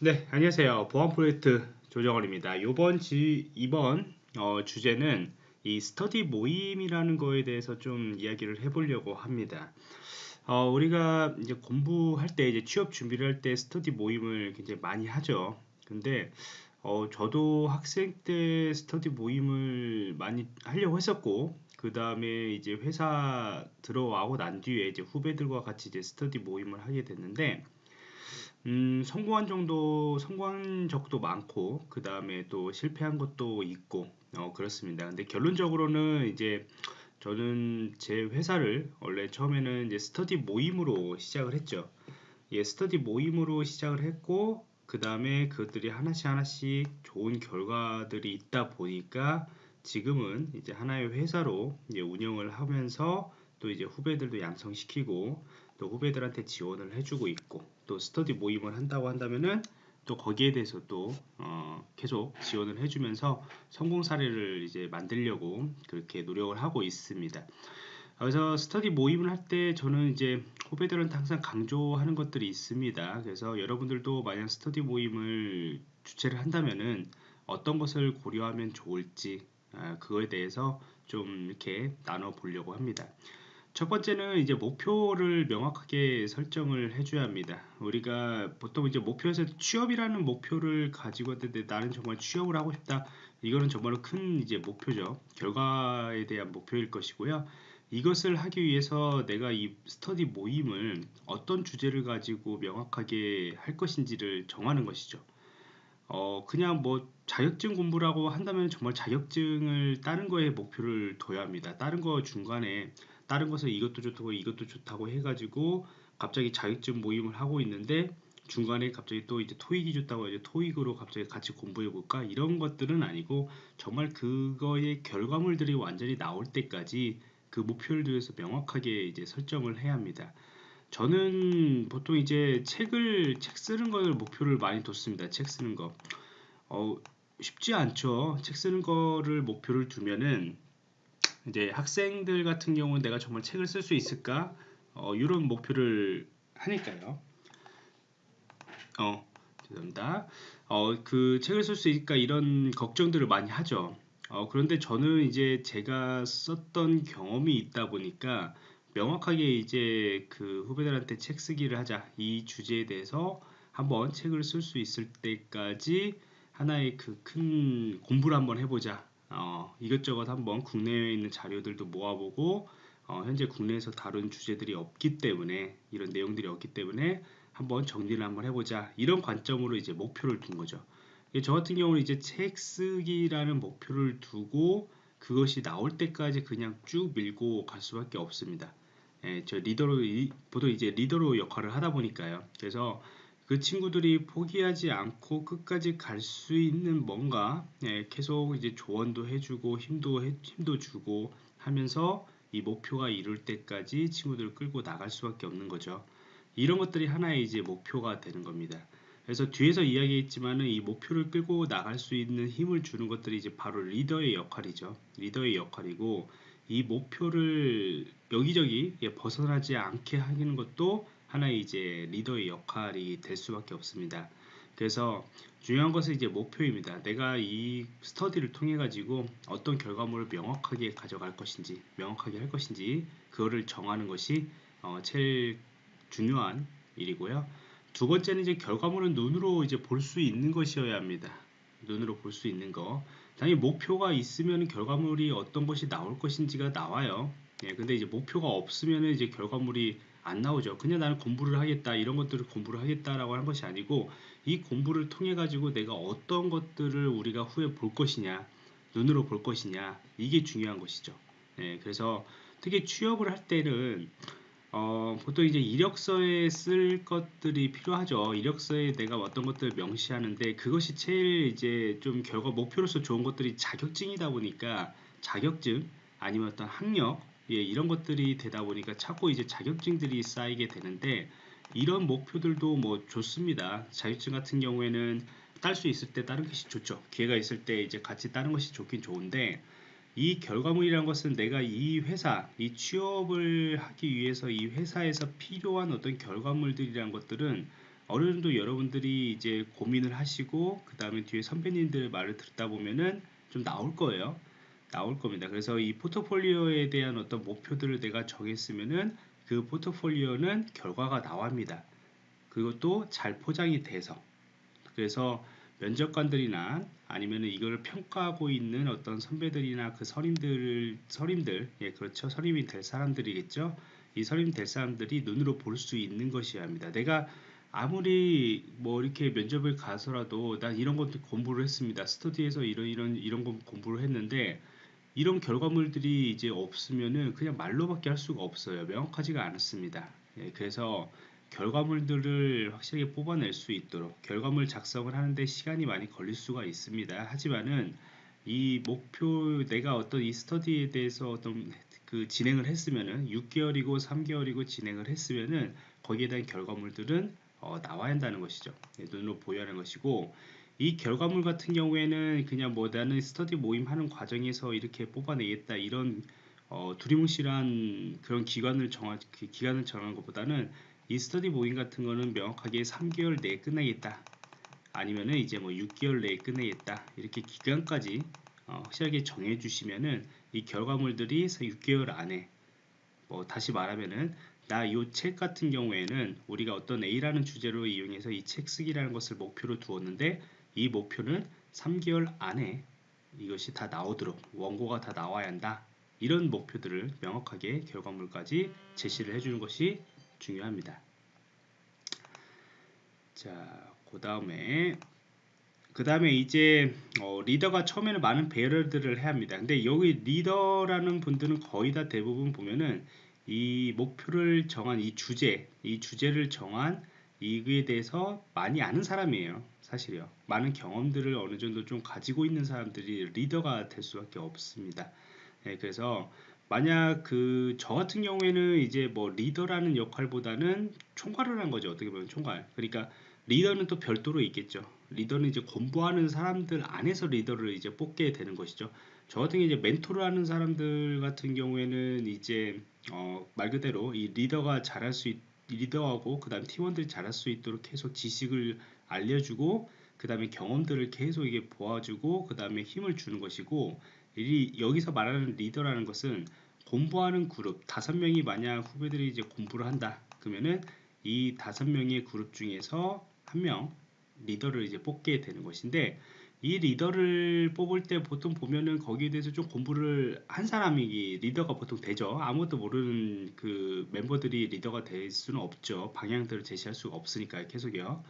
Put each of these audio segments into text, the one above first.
네, 안녕하세요. 보안 프로젝트 조정원입니다. 이번 지, 이번 어, 주제는 이 스터디 모임이라는 거에 대해서 좀 이야기를 해보려고 합니다. 어, 우리가 이제 공부할 때 이제 취업 준비를 할 때 스터디 모임을 굉장히 많이 하죠. 근데 어, 저도 학생 때 스터디 모임을 많이 하려고 했었고, 그 다음에 이제 회사 들어와고 난 뒤에 이제 후배들과 같이 이제 스터디 모임을 하게 됐는데, 음, 성공한 정도, 성공한 적도 많고, 그 다음에 또 실패한 것도 있고, 어, 그렇습니다. 근데 결론적으로는 이제 저는 제 회사를 원래 처음에는 이제 스터디 모임으로 시작을 했죠. 예, 스터디 모임으로 시작을 했고, 그 다음에 그것들이 하나씩 하나씩 좋은 결과들이 있다 보니까 지금은 이제 하나의 회사로 이제 운영을 하면서 또 이제 후배들도 양성시키고 또 후배들한테 지원을 해주고 있고 또 스터디 모임을 한다고 한다면은 또 거기에 대해서 또 어, 계속 지원을 해주면서 성공 사례를 이제 만들려고 그렇게 노력을 하고 있습니다. 그래서 스터디 모임을 할 때 저는 이제 후배들한테 항상 강조하는 것들이 있습니다. 그래서 여러분들도 만약 스터디 모임을 주최를 한다면은 어떤 것을 고려하면 좋을지 아, 그거에 대해서 좀 이렇게 나눠 보려고 합니다. 첫 번째는 이제 목표를 명확하게 설정을 해줘야 합니다. 우리가 보통 이제 목표에서 취업이라는 목표를 가지고 있는데 나는 정말 취업을 하고 싶다. 이거는 정말로 큰 이제 목표죠. 결과에 대한 목표일 것이고요. 이것을 하기 위해서 내가 이 스터디 모임을 어떤 주제를 가지고 명확하게 할 것인지를 정하는 것이죠. 어, 그냥 뭐 자격증 공부라고 한다면 정말 자격증을 다른 거에 목표를 둬야 합니다. 다른 거 중간에 다른 것을 이것도 좋다고 이것도 좋다고 해가지고 갑자기 자격증 모임을 하고 있는데 중간에 갑자기 또 이제 토익이 좋다고 이제 토익으로 갑자기 같이 공부해 볼까 이런 것들은 아니고 정말 그거의 결과물들이 완전히 나올 때까지 그 목표를 위해서 명확하게 이제 설정을 해야 합니다. 저는 보통 이제 책을 책 쓰는 걸 목표를 많이 뒀습니다. 책 쓰는 거. 어, 쉽지 않죠. 책 쓰는 거를 목표를 두면은 이제 학생들 같은 경우는 내가 정말 책을 쓸 수 있을까? 어, 이런 목표를 하니까요. 어, 죄송합니다. 어, 그 책을 쓸 수 있을까? 이런 걱정들을 많이 하죠. 어, 그런데 저는 이제 제가 썼던 경험이 있다 보니까 명확하게 이제 그 후배들한테 책 쓰기를 하자. 이 주제에 대해서 한번 책을 쓸 수 있을 때까지 하나의 그 큰 공부를 한번 해보자. 어, 이것저것 한번 국내에 있는 자료들도 모아보고 어, 현재 국내에서 다룬 주제들이 없기 때문에 이런 내용들이 없기 때문에 한번 정리를 한번 해보자 이런 관점으로 이제 목표를 둔 거죠. 저 같은 경우는 이제 책 쓰기라는 목표를 두고 그것이 나올 때까지 그냥 쭉 밀고 갈 수밖에 없습니다. 예, 저 리더로 보통 이제 리더로 역할을 하다 보니까요. 그래서 그 친구들이 포기하지 않고 끝까지 갈 수 있는 뭔가 예, 계속 이제 조언도 해주고 힘도 해, 힘도 주고 하면서 이 목표가 이룰 때까지 친구들을 끌고 나갈 수밖에 없는 거죠. 이런 것들이 하나의 이제 목표가 되는 겁니다. 그래서 뒤에서 이야기했지만은 이 목표를 끌고 나갈 수 있는 힘을 주는 것들이 이제 바로 리더의 역할이죠. 리더의 역할이고 이 목표를 여기저기 벗어나지 않게 하는 것도 하나의 이제 리더의 역할이 될 수밖에 없습니다. 그래서 중요한 것은 이제 목표입니다. 내가 이 스터디를 통해 가지고 어떤 결과물을 명확하게 가져갈 것인지, 명확하게 할 것인지 그거를 정하는 것이 어, 제일 중요한 일이고요. 두 번째는 이제 결과물은 눈으로 이제 볼 수 있는 것이어야 합니다. 눈으로 볼 수 있는 거. 당연히 목표가 있으면 결과물이 어떤 것이 나올 것인지가 나와요. 예, 근데 이제 목표가 없으면 이제 결과물이 안 나오죠. 그냥 나는 공부를 하겠다 이런 것들을 공부를 하겠다라고 하는 것이 아니고 이 공부를 통해 가지고 내가 어떤 것들을 우리가 후에 볼 것이냐 눈으로 볼 것이냐 이게 중요한 것이죠. 네, 그래서 특히 취업을 할 때는 어, 보통 이제 이력서에 쓸 것들이 필요하죠. 이력서에 내가 어떤 것들을 명시하는데 그것이 제일 이제 좀 결과 목표로서 좋은 것들이 자격증이다 보니까 자격증 아니면 어떤 학력 예, 이런 것들이 되다 보니까 자꾸 이제 자격증들이 쌓이게 되는데 이런 목표들도 뭐 좋습니다. 자격증 같은 경우에는 딸 수 있을 때 다른 것이 좋죠. 기회가 있을 때 이제 같이 따는 것이 좋긴 좋은데 이 결과물이란 것은 내가 이 회사, 이 취업을 하기 위해서 이 회사에서 필요한 어떤 결과물들이란 것들은 어느 정도 여러분들이 이제 고민을 하시고 그 다음에 뒤에 선배님들 말을 듣다 보면은 좀 나올 거예요. 나올 겁니다. 그래서 이 포트폴리오에 대한 어떤 목표들을 내가 정했으면은 그 포트폴리오는 결과가 나옵니다. 그것도 잘 포장이 돼서. 그래서 면접관들이나 아니면 이걸 평가하고 있는 어떤 선배들이나 그 선임들 선임들 예 그렇죠. 선임이 될 사람들이겠죠. 이 선임 될 사람들이 눈으로 볼 수 있는 것이어야 합니다. 내가 아무리 뭐 이렇게 면접을 가서라도 난 이런 것도 공부를 했습니다. 스터디에서 이런 이런 이런 거 공부를 했는데 이런 결과물들이 이제 없으면은 그냥 말로밖에 할 수가 없어요 명확하지가 않습니다 예, 그래서 결과물들을 확실하게 뽑아낼 수 있도록 결과물 작성을 하는데 시간이 많이 걸릴 수가 있습니다. 하지만은 이 목표 내가 어떤 이 스터디에 대해서 어떤 그 진행을 했으면은 6개월이고 3개월이고 진행을 했으면은 거기에 대한 결과물들은 어, 나와야 한다는 것이죠. 네, 눈으로 보여야 하는 것이고 이 결과물 같은 경우에는 그냥 뭐 나는 스터디 모임 하는 과정에서 이렇게 뽑아내겠다 이런 어, 두리뭉실한 그런 기간을 정하 기간을 정한 것보다는 이 스터디 모임 같은 거는 명확하게 3개월 내에 끝내겠다. 아니면은 이제 뭐 6개월 내에 끝내겠다. 이렇게 기간까지 어, 확실하게 정해 주시면은 이 결과물들이 6개월 안에 뭐 다시 말하면은 나 이 책 같은 경우에는 우리가 어떤 A라는 주제로 이용해서 이 책 쓰기라는 것을 목표로 두었는데 이 목표는 3개월 안에 이것이 다 나오도록 원고가 다 나와야 한다 이런 목표들을 명확하게 결과물까지 제시를 해주는 것이 중요합니다. 자, 그 다음에 그 다음에 이제 어, 리더가 처음에는 많은 배열들을 해야 합니다. 근데 여기 리더라는 분들은 거의 다 대부분 보면은 이 목표를 정한 이 주제, 이 주제를 정한 이거에 대해서 많이 아는 사람이에요. 사실이요. 많은 경험들을 어느 정도 좀 가지고 있는 사람들이 리더가 될 수밖에 없습니다. 네, 그래서 만약 그 저 같은 경우에는 이제 뭐 리더라는 역할보다는 총괄을 한 거죠. 어떻게 보면 총괄. 그러니까 리더는 또 별도로 있겠죠. 리더는 이제 공부하는 사람들 안에서 리더를 이제 뽑게 되는 것이죠. 저 같은 경우 이제 멘토를 하는 사람들 같은 경우에는 이제 어, 말 그대로 이 리더가 잘할 수 있, 리더하고 그다음 팀원들이 잘할 수 있도록 계속 지식을 알려주고 그 다음에 경험들을 계속 이게 보아주고 그 다음에 힘을 주는 것이고 이 여기서 말하는 리더라는 것은 공부하는 그룹 다섯 명이 만약 후배들이 이제 공부를 한다 그러면은 이 다섯 명의 그룹 중에서 한 명 리더를 이제 뽑게 되는 것인데 이 리더를 뽑을 때 보통 보면은 거기에 대해서 좀 공부를 한 사람이 리더가 보통 되죠. 아무것도 모르는 그 멤버들이 리더가 될 수는 없죠. 방향들을 제시할 수가 없으니까요. 계속요.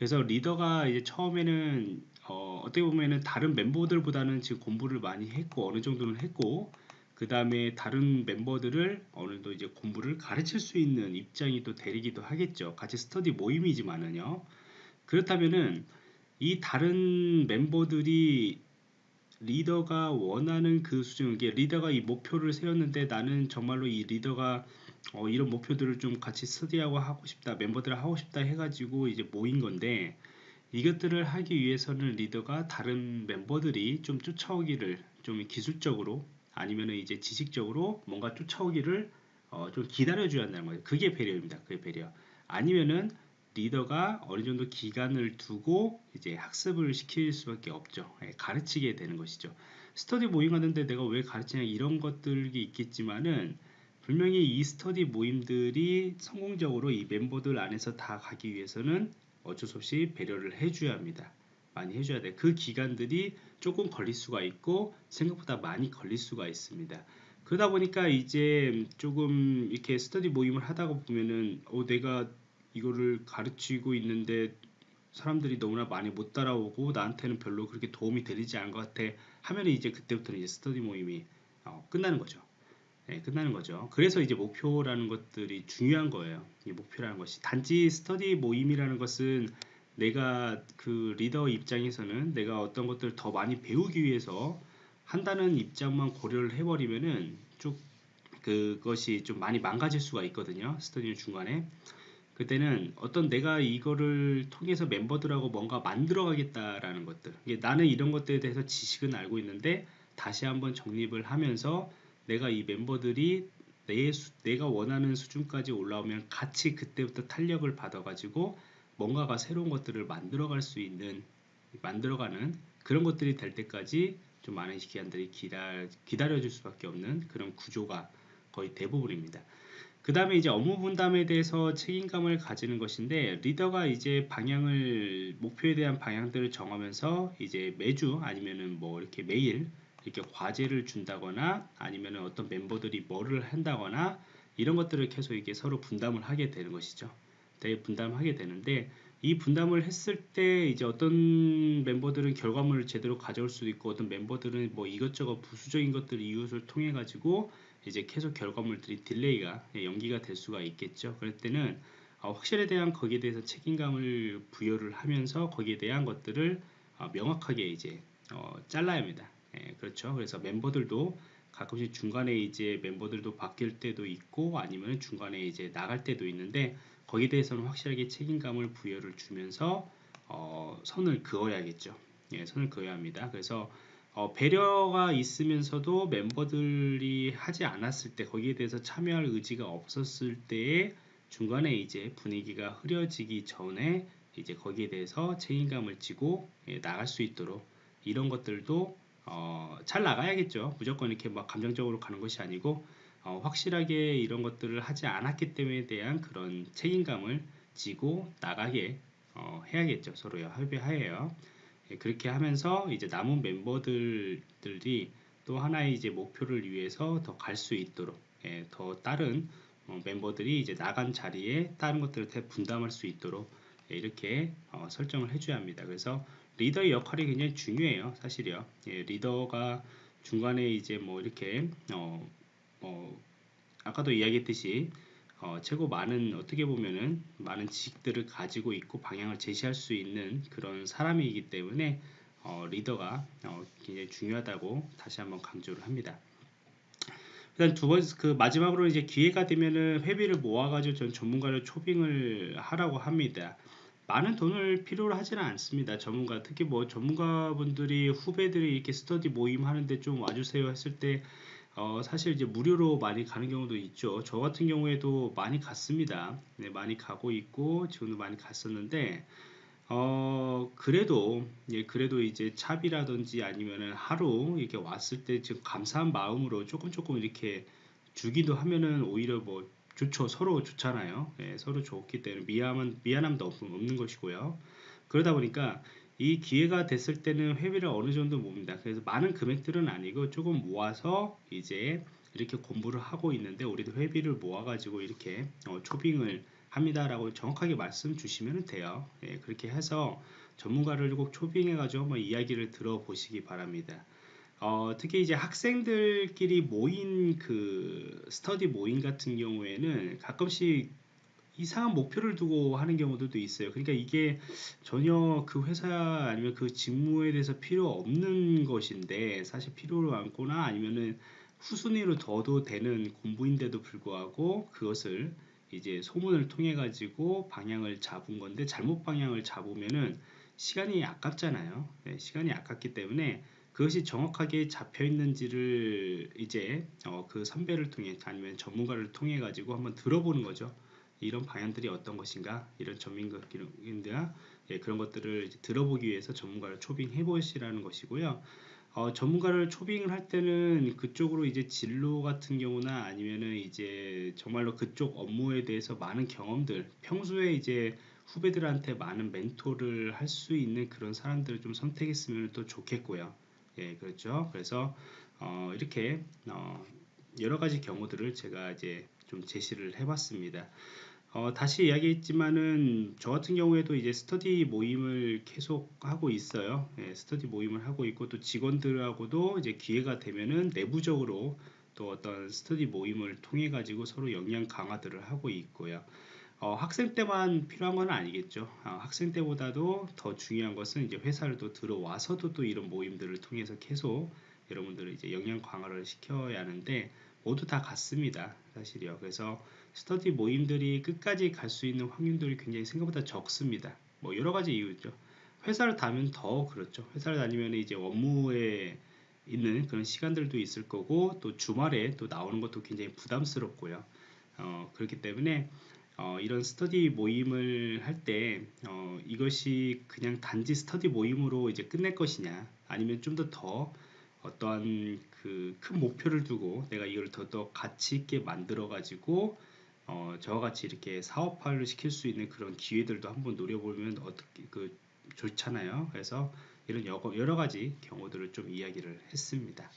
그래서 리더가 이제 처음에는 어, 어떻게 보면은 다른 멤버들보다는 지금 공부를 많이 했고 어느 정도는 했고 그 다음에 다른 멤버들을 어느 정도 이제 공부를 가르칠 수 있는 입장이 또 되리기도 하겠죠. 같이 스터디 모임이지만은요. 그렇다면은 이 다른 멤버들이 리더가 원하는 그 수준, 이게 리더가 이 목표를 세웠는데 나는 정말로 이 리더가 어, 이런 목표들을 좀 같이 스터디하고 하고 싶다, 멤버들 하고 싶다 해가지고 이제 모인 건데 이것들을 하기 위해서는 리더가 다른 멤버들이 좀 쫓아오기를 좀 기술적으로 아니면 이제 지식적으로 뭔가 쫓아오기를 어, 좀 기다려줘야 한다는 거예요. 그게 배려입니다. 그게 배려. 아니면은 리더가 어느 정도 기간을 두고 이제 학습을 시킬 수밖에 없죠. 예, 가르치게 되는 것이죠. 스터디 모임 하는데 내가 왜 가르치냐 이런 것들이 있겠지만은 분명히 이 스터디 모임들이 성공적으로 이 멤버들 안에서 다 가기 위해서는 어쩔 수 없이 배려를 해줘야 합니다. 많이 해줘야 돼. 그 기간들이 조금 걸릴 수가 있고 생각보다 많이 걸릴 수가 있습니다. 그러다 보니까 이제 조금 이렇게 스터디 모임을 하다가 보면은 어 내가 이거를 가르치고 있는데 사람들이 너무나 많이 못 따라오고 나한테는 별로 그렇게 도움이 되지 않은 것 같아 하면 이제 그때부터는 이제 스터디 모임이 어, 끝나는 거죠. 네, 끝나는 거죠. 그래서 이제 목표라는 것들이 중요한 거예요. 이 목표라는 것이 단지 스터디 모임이라는 것은 내가 그 리더 입장에서는 내가 어떤 것들을 더 많이 배우기 위해서 한다는 입장만 고려를 해버리면은 쭉 그것이 좀 많이 망가질 수가 있거든요. 스터디 중간에. 그때는 어떤 내가 이거를 통해서 멤버들하고 뭔가 만들어 가겠다라는 것들 나는 이런 것들에 대해서 지식은 알고 있는데 다시 한번 정립을 하면서 내가 이 멤버들이 내 수, 내가 원하는 수준까지 올라오면 같이 그때부터 탄력을 받아 가지고 뭔가가 새로운 것들을 만들어갈 수 있는 만들어가는 그런 것들이 될 때까지 좀 많은 기관들이 기다, 기다려줄 수밖에 없는 그런 구조가 거의 대부분입니다. 그 다음에 이제 업무 분담에 대해서 책임감을 가지는 것인데 리더가 이제 방향을 목표에 대한 방향들을 정하면서 이제 매주 아니면은 뭐 이렇게 매일 이렇게 과제를 준다거나 아니면은 어떤 멤버들이 뭐를 한다거나 이런 것들을 계속 이렇게 서로 분담을 하게 되는 것이죠. 대 분담하게 되는데 이 분담을 했을 때 이제 어떤 멤버들은 결과물을 제대로 가져올 수도 있고 어떤 멤버들은 뭐 이것저것 부수적인 것들 이유를 통해 가지고 이제 계속 결과물들이 delay가 예, 연기가 될 수가 있겠죠. 그럴 때는 어, 확실에 대한 거기에 대해서 책임감을 부여를 하면서 거기에 대한 것들을 어, 명확하게 이제 어, 잘라야 합니다. 예, 그렇죠. 그래서 멤버들도 가끔씩 중간에 이제 멤버들도 바뀔 때도 있고 아니면 중간에 이제 나갈 때도 있는데 거기에 대해서는 확실하게 책임감을 부여를 주면서 어, 선을 그어야겠죠. 예, 선을 그어야 합니다. 그래서 어, 배려가 있으면서도 멤버들이 하지 않았을 때 거기에 대해서 참여할 의지가 없었을 때에 중간에 이제 분위기가 흐려지기 전에 이제 거기에 대해서 책임감을 지고 예, 나갈 수 있도록 이런 것들도 어, 잘 나가야겠죠. 무조건 이렇게 막 감정적으로 가는 것이 아니고 어, 확실하게 이런 것들을 하지 않았기 때문에 대한 그런 책임감을 지고 나가게 어, 해야겠죠. 서로요 협의하에요. 예, 그렇게 하면서 이제 남은 멤버들이 또 하나의 이제 목표를 위해서 더 갈 수 있도록 예, 더 다른 어, 멤버들이 이제 나간 자리에 다른 것들을 다 분담할 수 있도록 예, 이렇게 어, 설정을 해줘야 합니다. 그래서 리더의 역할이 굉장히 중요해요, 사실이요. 예, 리더가 중간에 이제 뭐 이렇게 어, 어, 아까도 이야기했듯이 어, 최고 많은 어떻게 보면은 많은 지식들을 가지고 있고 방향을 제시할 수 있는 그런 사람이기 때문에 어, 리더가 어, 굉장히 중요하다고 다시 한번 강조를 합니다. 일단 두 번째 그 마지막으로 이제 기회가 되면은 회비를 모아가지고 전 전문가를 초빙을 하라고 합니다. 많은 돈을 필요로 하지는 않습니다. 전문가 특히 뭐 전문가분들이 후배들이 이렇게 스터디 모임 하는데 좀 와주세요 했을 때 어, 사실 이제 무료로 많이 가는 경우도 있죠. 저 같은 경우에도 많이 갔습니다. 네, 많이 가고 있고 지금도 많이 갔었는데 어, 그래도 예, 그래도 이제 차비라든지 아니면은 하루 이렇게 왔을 때 지금 감사한 마음으로 조금 조금 이렇게 주기도 하면은 오히려 뭐 좋죠. 서로 좋잖아요. 예, 서로 좋기 때문에 미안함 미안함도 없는 것이고요. 그러다 보니까 이 기회가 됐을 때는 회비를 어느 정도 모읍니다. 그래서 많은 금액들은 아니고 조금 모아서 이제 이렇게 공부를 하고 있는데 우리도 회비를 모아가지고 이렇게 어, 초빙을 합니다라고 정확하게 말씀 주시면 돼요. 예, 그렇게 해서 전문가를 꼭 초빙해가지고 한번 이야기를 들어보시기 바랍니다. 어, 특히 이제 학생들끼리 모인 그 스터디 모임 같은 경우에는 가끔씩 이상한 목표를 두고 하는 경우들도 있어요. 그러니까 이게 전혀 그 회사 아니면 그 직무에 대해서 필요 없는 것인데 사실 필요로 않거나 아니면은 후순위로 둬도 되는 공부인데도 불구하고 그것을 이제 소문을 통해 가지고 방향을 잡은 건데 잘못 방향을 잡으면은 시간이 아깝잖아요. 네, 시간이 아깝기 때문에 그것이 정확하게 잡혀 있는지를 이제 어, 그 선배를 통해 아니면 전문가를 통해 가지고 한번 들어보는 거죠. 이런 방향들이 어떤 것인가 이런 전문가인들 예, 그런 것들을 들어보기 위해서 전문가를 초빙해 보시라는 것이고요. 어, 전문가를 초빙을 할 때는 그쪽으로 이제 진로 같은 경우나 아니면은 이제 정말로 그쪽 업무에 대해서 많은 경험들 평소에 이제 후배들한테 많은 멘토를 할 수 있는 그런 사람들을 좀 선택했으면 또 좋겠고요. 예, 그렇죠. 그래서 어, 이렇게 어, 여러 가지 경우들을 제가 이제 좀 제시를 해봤습니다. 어, 다시 이야기했지만은 저 같은 경우에도 이제 스터디 모임을 계속 하고 있어요. 예, 스터디 모임을 하고 있고 또 직원들하고도 이제 기회가 되면은 내부적으로 또 어떤 스터디 모임을 통해 가지고 서로 역량 강화들을 하고 있고요. 어, 학생 때만 필요한 건 아니겠죠. 어, 학생 때보다도 더 중요한 것은 이제 회사를 또 들어와서도 또 이런 모임들을 통해서 계속 여러분들을 이제 역량 강화를 시켜야 하는데 모두 다 같습니다. 사실이요. 그래서 스터디 모임들이 끝까지 갈 수 있는 확률들이 굉장히 생각보다 적습니다. 뭐 여러 가지 이유죠. 회사를 다니면 더 그렇죠. 회사를 다니면 이제 업무에 있는 그런 시간들도 있을 거고 또 주말에 또 나오는 것도 굉장히 부담스럽고요. 어, 그렇기 때문에 어, 이런 스터디 모임을 할때 어, 이것이 그냥 단지 스터디 모임으로 이제 끝낼 것이냐 아니면 좀더더 어떠한 그 큰 목표를 두고 내가 이걸 더 더 가치 있게 만들어 가지고 어, 저와 같이 이렇게 사업화를 시킬 수 있는 그런 기회들도 한번 노려보면 어떻게 그 좋잖아요. 그래서 이런 여러 가지 경우들을 좀 이야기를 했습니다.